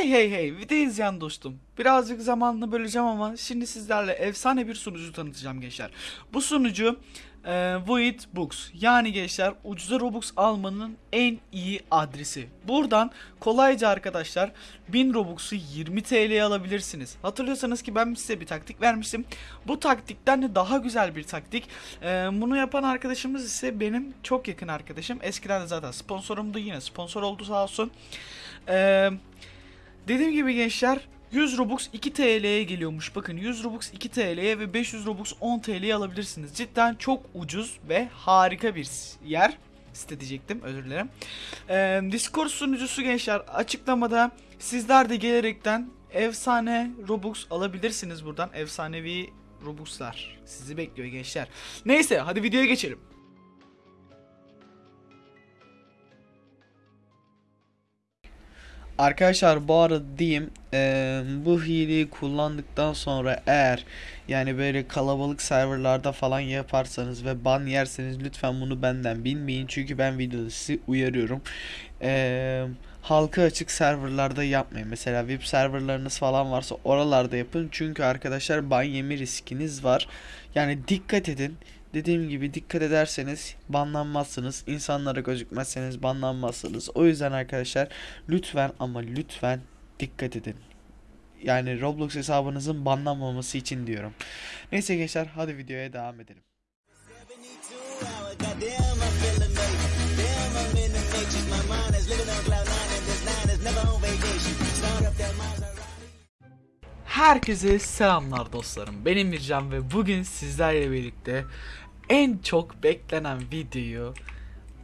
Hey hey hey video izleyen dostum. Birazcık zamanını böleceğim ama şimdi sizlerle efsane bir sunucu tanıtacağım gençler. Bu sunucu e, Void Books. Yani gençler ucuza Robux almanın en iyi adresi. Buradan kolayca arkadaşlar 1000 Robux'u 20 TL'ye alabilirsiniz. Hatırlıyorsanız ki ben size bir taktik vermiştim. Bu taktikten de daha güzel bir taktik. E, bunu yapan arkadaşımız ise benim çok yakın arkadaşım. Eskiden de zaten sponsorumdu yine sponsor oldu sağ olsun. Eee Dediğim gibi gençler 100 Robux 2 TL'ye geliyormuş. Bakın 100 Robux 2 TL'ye ve 500 Robux 10 TL'ye alabilirsiniz. Cidden çok ucuz ve harika bir yer. Site diyecektim özür dilerim. Ee, Discord sunucusu gençler açıklamada sizler de gelerekten efsane Robux alabilirsiniz buradan. Efsanevi Robux'lar sizi bekliyor gençler. Neyse hadi videoya geçelim. Arkadaşlar bu arada diyeyim eee, bu hileyi kullandıktan sonra eğer yani böyle kalabalık serverlarda falan yaparsanız ve ban yerseniz lütfen bunu benden bilmeyin çünkü ben videoda sizi uyarıyorum. Eee halka açık serverlarda yapmayın. Mesela VIP serverlarınız falan varsa oralarda yapın çünkü arkadaşlar ban yeme riskiniz var. Yani dikkat edin. Dediğim gibi dikkat ederseniz banlanmazsınız. İnsanlara gözükmezseniz banlanmazsınız. O yüzden arkadaşlar lütfen ama lütfen dikkat edin. Yani Roblox hesabınızın banlanmaması için diyorum. Neyse gençler hadi videoya devam edelim. Herkese selamlar dostlarım. Benim Mircan ve bugün sizlerle birlikte en çok beklenen videoyu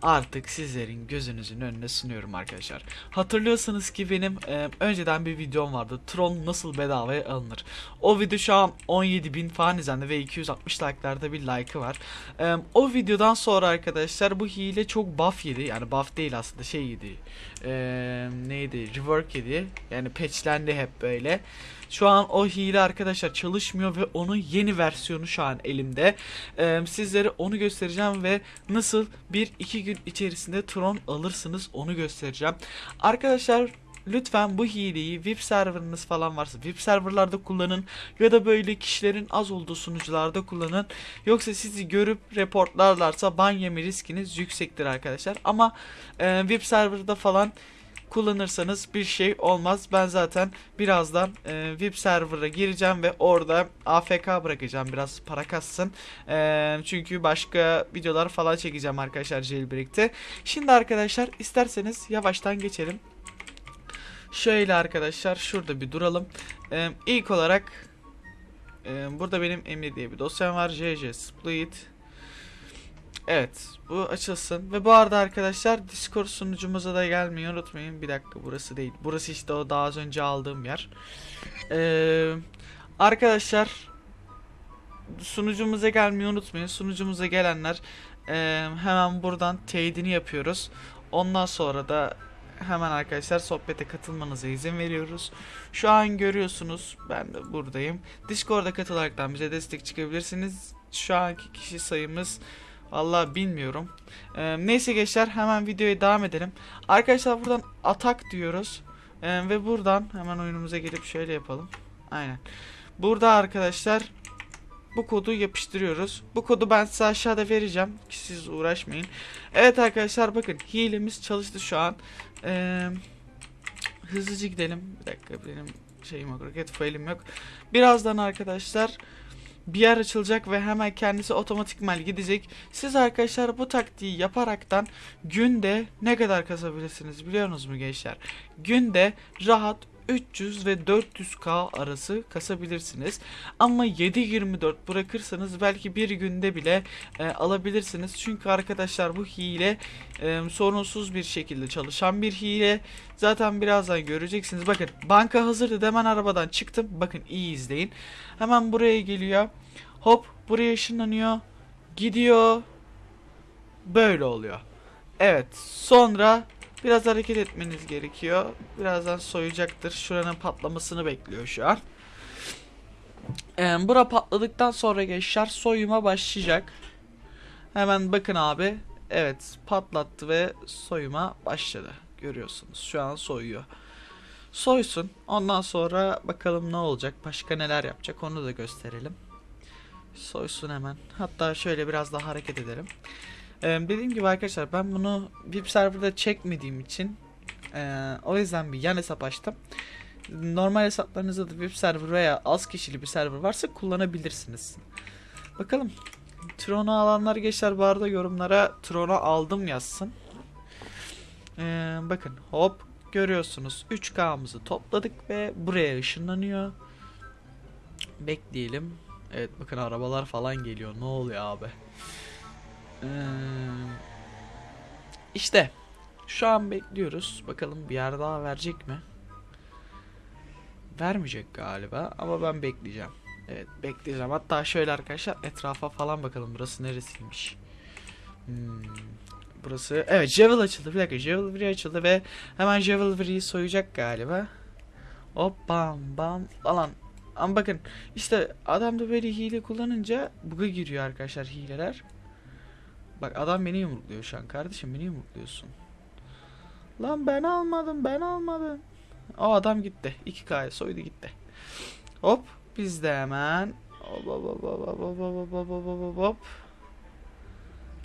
artık sizlerin gözünüzün önüne sunuyorum arkadaşlar. Hatırlıyorsanız ki benim e, önceden bir videom vardı. Tron nasıl bedavaya alınır. O video şu an 17.000 falan izlendi ve 260 like'larda bir like'ı var. E, o videodan sonra arkadaşlar bu hile çok buff yedi. Yani buff değil aslında şey yedi. E, neydi? Rework yedi. Yani patchlendi hep böyle. Şu an o hile arkadaşlar çalışmıyor ve onun yeni versiyonu şu an elimde. Ee, sizlere onu göstereceğim ve nasıl bir iki gün içerisinde Tron alırsınız onu göstereceğim. Arkadaşlar lütfen bu hileyi VIP serverınız falan varsa VIP serverlarda kullanın ya da böyle kişilerin az olduğu sunucularda kullanın. Yoksa sizi görüp reportlarlarsa ban yeme riskiniz yüksektir arkadaşlar. Ama e, VIP serverda falan kullanırsanız bir şey olmaz. Ben zaten birazdan e, VIP server'a gireceğim ve orada AFK bırakacağım biraz para kassın. E, çünkü başka videolar falan çekeceğim arkadaşlar jailbreak'te. Şimdi arkadaşlar isterseniz yavaştan geçelim. Şöyle arkadaşlar şurada bir duralım. E, ilk olarak e, burada benim Emir diye bir dosyam var. JJ Split. Evet bu açılsın ve bu arada arkadaşlar Discord sunucumuza da gelmeyi unutmayın. Bir dakika burası değil. Burası işte o daha az önce aldığım yer. Ee, arkadaşlar sunucumuza gelmeyi unutmayın. Sunucumuza gelenler e, hemen buradan teyidini yapıyoruz. Ondan sonra da hemen arkadaşlar sohbete katılmanıza izin veriyoruz. Şu an görüyorsunuz ben de buradayım. Discord'a katılaraktan bize destek çıkabilirsiniz. Şu anki kişi sayımız Vallahi bilmiyorum. Ee, neyse gençler hemen videoya devam edelim. Arkadaşlar buradan atak diyoruz. Ee, ve buradan hemen oyunumuza gelip şöyle yapalım. Aynen. Burada arkadaşlar bu kodu yapıştırıyoruz. Bu kodu ben size aşağıda vereceğim. Ki siz uğraşmayın. Evet arkadaşlar bakın hilemiz çalıştı şu an. Ee, hızlıca gidelim. Bir dakika benim şeyim yok. Rocket file'im yok. Birazdan arkadaşlar bir yer açılacak ve hemen kendisi otomatikman gidecek. Siz arkadaşlar bu taktiği yaparaktan günde ne kadar kasabilirsiniz biliyorsunuz mu gençler? Günde rahat 300 ve 400k arası kasabilirsiniz. Ama 7-24 bırakırsanız belki bir günde bile e, alabilirsiniz. Çünkü arkadaşlar bu hile e, sorunsuz bir şekilde çalışan bir hile. Zaten birazdan göreceksiniz. Bakın banka hazırdı hemen arabadan çıktım. Bakın iyi izleyin. Hemen buraya geliyor. Hop buraya ışınlanıyor. Gidiyor. Böyle oluyor. Evet sonra biraz hareket etmeniz gerekiyor. Birazdan soyacaktır. Şuranın patlamasını bekliyor şu an. Ee, bura patladıktan sonra gençler soyuma başlayacak. Hemen bakın abi. Evet patlattı ve soyuma başladı. Görüyorsunuz şu an soyuyor. Soysun. Ondan sonra bakalım ne olacak. Başka neler yapacak onu da gösterelim. Soysun hemen. Hatta şöyle biraz daha hareket edelim. Ee, dediğim gibi arkadaşlar ben bunu VIP serverda çekmediğim için ee, o yüzden bir yan hesap açtım. Normal hesaplarınızda da VIP server veya az kişili bir server varsa kullanabilirsiniz. Bakalım. Tron'u alanlar gençler bu arada yorumlara Tron'u aldım yazsın. Ee, bakın hop görüyorsunuz 3K'mızı topladık ve buraya ışınlanıyor. Bekleyelim. Evet bakın arabalar falan geliyor. Ne oluyor abi? Ee, işte şu an bekliyoruz. Bakalım bir yer daha verecek mi? Vermeyecek galiba ama ben bekleyeceğim. Evet bekleyeceğim. Hatta şöyle arkadaşlar etrafa falan bakalım. Burası neresiymiş? Hmm, burası evet Javel açıldı. Bir dakika Javelry açıldı ve hemen Javelry'yi soyacak galiba. Hop bam bam falan. Ama bakın işte adam da böyle hile kullanınca bug'a giriyor arkadaşlar hileler. Bak adam beni yumrukluyor şu an kardeşim beni yumrukluyorsun. Lan ben almadım ben almadım. O adam gitti. 2K'ya soydu gitti. Hop biz de hemen hop hop hop hop hop hop hop hop hop hop hop.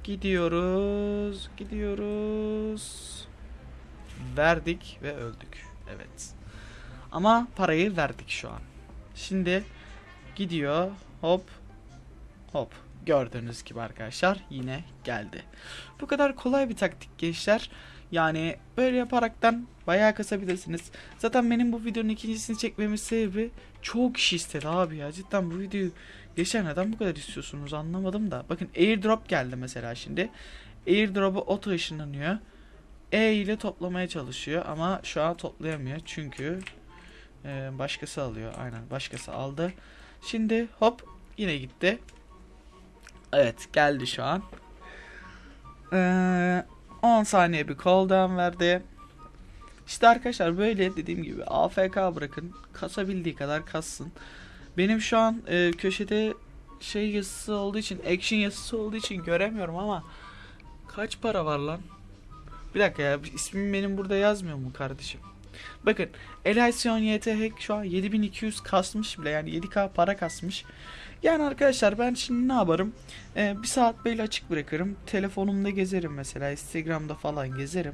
Gidiyoruz, gidiyoruz. Verdik ve öldük. Evet. Ama parayı verdik şu an. Şimdi gidiyor. Hop. Hop. Gördüğünüz gibi arkadaşlar yine geldi. Bu kadar kolay bir taktik gençler. Yani böyle yaparaktan bayağı kasabilirsiniz. Zaten benim bu videonun ikincisini çekmemin sebebi çok kişi istedi abi ya. Cidden bu videoyu geçen neden bu kadar istiyorsunuz anlamadım da. Bakın airdrop geldi mesela şimdi. Airdrop'u oto ışınlanıyor. E ile toplamaya çalışıyor ama şu an toplayamıyor çünkü e, başkası alıyor. Aynen başkası aldı. Şimdi hop yine gitti. Evet geldi şu an. Ee, 10 saniye bir cooldown verdi. İşte arkadaşlar böyle dediğim gibi AFK bırakın. Kasabildiği kadar kassın. Benim şu an e, köşede şey yazısı olduğu için, action yazısı olduğu için göremiyorum ama kaç para var lan? Bir dakika ya ismim benim burada yazmıyor mu kardeşim? Bakın Elysion YT Hack şu an 7200 kasmış bile yani 7k para kasmış. Yani arkadaşlar ben şimdi ne yaparım? Ee, bir saat böyle açık bırakırım. Telefonumda gezerim mesela. Instagram'da falan gezerim.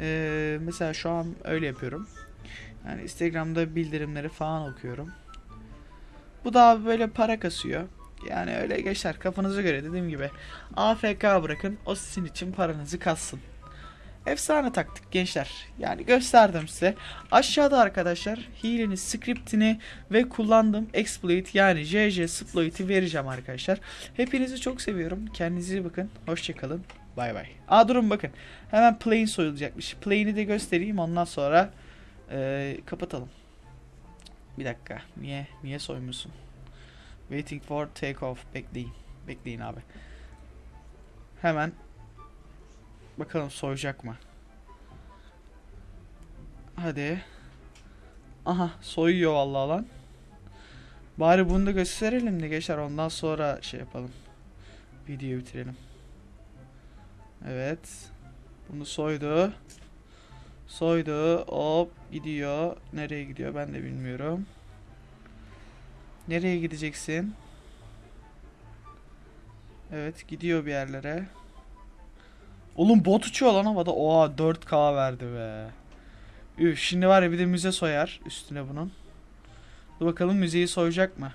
Ee, mesela şu an öyle yapıyorum. Yani Instagram'da bildirimleri falan okuyorum. Bu da böyle para kasıyor. Yani öyle geçer kafanıza göre dediğim gibi. AFK bırakın o sizin için paranızı kassın. Efsane taktik gençler. Yani gösterdim size. Aşağıda arkadaşlar hilenin scriptini ve kullandığım exploit yani JJ exploit'i vereceğim arkadaşlar. Hepinizi çok seviyorum. Kendinize iyi bakın. Hoşçakalın. Bay bay. Aa durun bakın. Hemen plane soyulacakmış. Plane'i de göstereyim ondan sonra eee, kapatalım. Bir dakika. Niye niye soymuyorsun? Waiting for take off. Bekleyin. Bekleyin abi. Hemen Bakalım soyacak mı? Hadi. Aha soyuyor vallahi lan. Bari bunu da gösterelim de geçer ondan sonra şey yapalım. Videoyu bitirelim. Evet. Bunu soydu. Soydu. Hop gidiyor. Nereye gidiyor ben de bilmiyorum. Nereye gideceksin? Evet gidiyor bir yerlere. Oğlum bot uçuyor lan havada. Oha 4K verdi be. Üf şimdi var ya bir de müze soyar üstüne bunun. Dur bakalım müzeyi soyacak mı?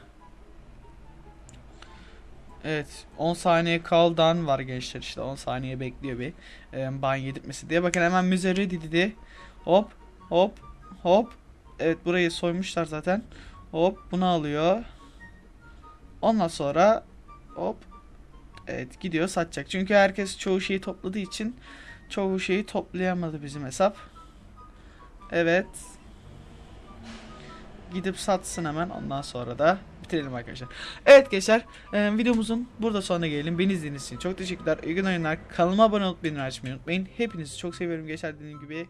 Evet 10 saniye cooldown var gençler işte 10 saniye bekliyor bir e, ban yedirtmesi diye. Bakın hemen müze ready dedi. Hop hop hop. Evet burayı soymuşlar zaten. Hop bunu alıyor. Ondan sonra hop Evet gidiyor satacak. Çünkü herkes çoğu şeyi topladığı için çoğu şeyi toplayamadı bizim hesap. Evet. Gidip satsın hemen ondan sonra da bitirelim arkadaşlar. Evet gençler e, videomuzun burada sonuna gelelim. Beni izlediğiniz için çok teşekkürler. İyi gün oyunlar. Kanalıma abone olup beni açmayı unutmayın. Hepinizi çok seviyorum gençler dediğim gibi.